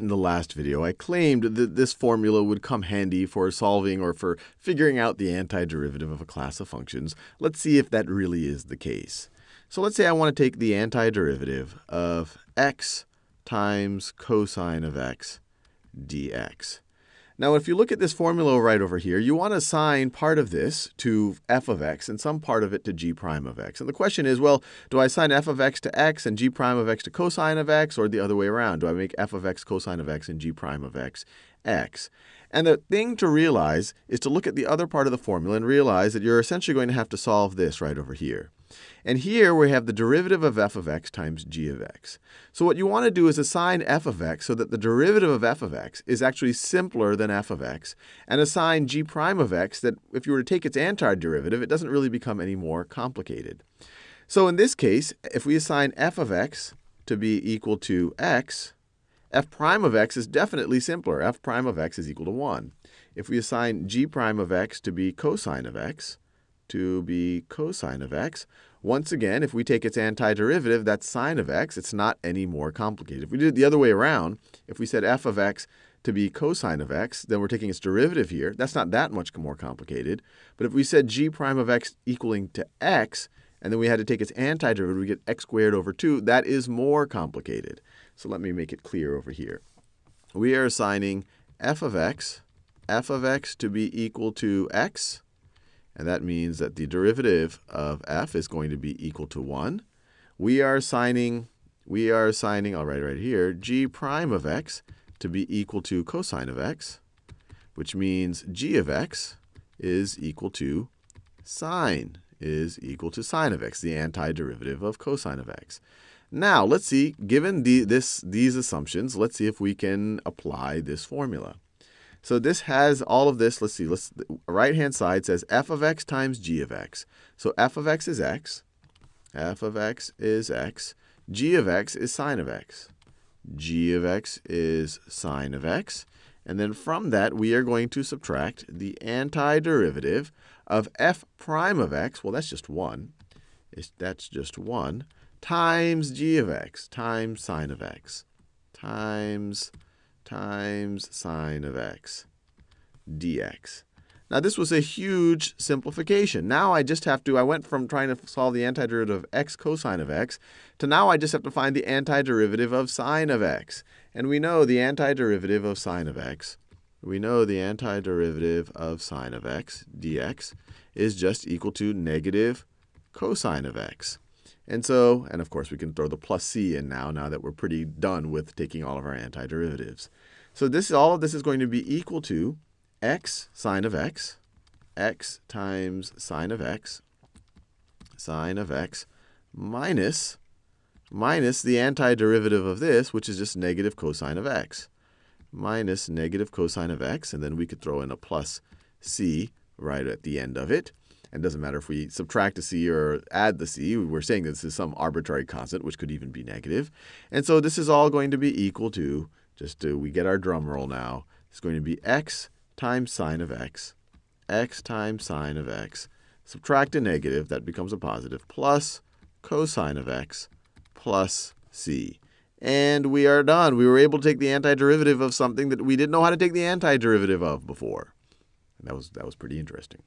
in the last video, I claimed that this formula would come handy for solving or for figuring out the antiderivative of a class of functions. Let's see if that really is the case. So let's say I want to take the antiderivative of x times cosine of x dx. Now, if you look at this formula right over here, you want to assign part of this to f of x and some part of it to g prime of x. And the question is, well, do I assign f of x to x and g prime of x to cosine of x, or the other way around? Do I make f of x cosine of x and g prime of x x? And the thing to realize is to look at the other part of the formula and realize that you're essentially going to have to solve this right over here. And here we have the derivative of f of x times g of x. So what you want to do is assign f of x so that the derivative of f of x is actually simpler than f of x, and assign g prime of x that if you were to take its antiderivative, it doesn't really become any more complicated. So in this case, if we assign f of x to be equal to x, f prime of x is definitely simpler. f prime of x is equal to 1. If we assign g prime of x to be cosine of x, to be cosine of x. Once again, if we take its antiderivative, that's sine of x. It's not any more complicated. If we did it the other way around, if we said f of x to be cosine of x, then we're taking its derivative here. That's not that much more complicated. But if we said g prime of x equaling to x, and then we had to take its antiderivative, we get x squared over 2, that is more complicated. So let me make it clear over here. We are assigning f of x, f of x to be equal to x, and that means that the derivative of f is going to be equal to 1. We are assigning, we are assigning, I'll oh, write it right here, g prime of x to be equal to cosine of x, which means g of x is equal to sine, is equal to sine of x, the antiderivative of cosine of x. Now, let's see, given the, this, these assumptions, let's see if we can apply this formula. So this has all of this. Let's see. Let's right hand side says f of x times g of x. So f of x is x. f of x is x. g of x is sine of x. g of x is sine of x. And then from that, we are going to subtract the antiderivative of f prime of x. Well, that's just 1. It's, that's just 1 times g of x times sine of x times times sine of x dx. Now, this was a huge simplification. Now I just have to, I went from trying to solve the antiderivative of x cosine of x to now I just have to find the antiderivative of sine of x. And we know the antiderivative of sine of x, we know the antiderivative of sine of x dx is just equal to negative cosine of x. And so, and of course, we can throw the plus c in now, now that we're pretty done with taking all of our antiderivatives. So this, all of this is going to be equal to x sine of x, x times sine of x, sine of x, minus, minus the antiderivative of this, which is just negative cosine of x, minus negative cosine of x, and then we could throw in a plus c right at the end of it. And it doesn't matter if we subtract a c or add the c. We're saying this is some arbitrary constant, which could even be negative. And so this is all going to be equal to, just to, we get our drum roll now, it's going to be x times sine of x, x times sine of x, subtract a negative, that becomes a positive, plus cosine of x plus c. And we are done. We were able to take the antiderivative of something that we didn't know how to take the antiderivative of before. And that was, that was pretty interesting.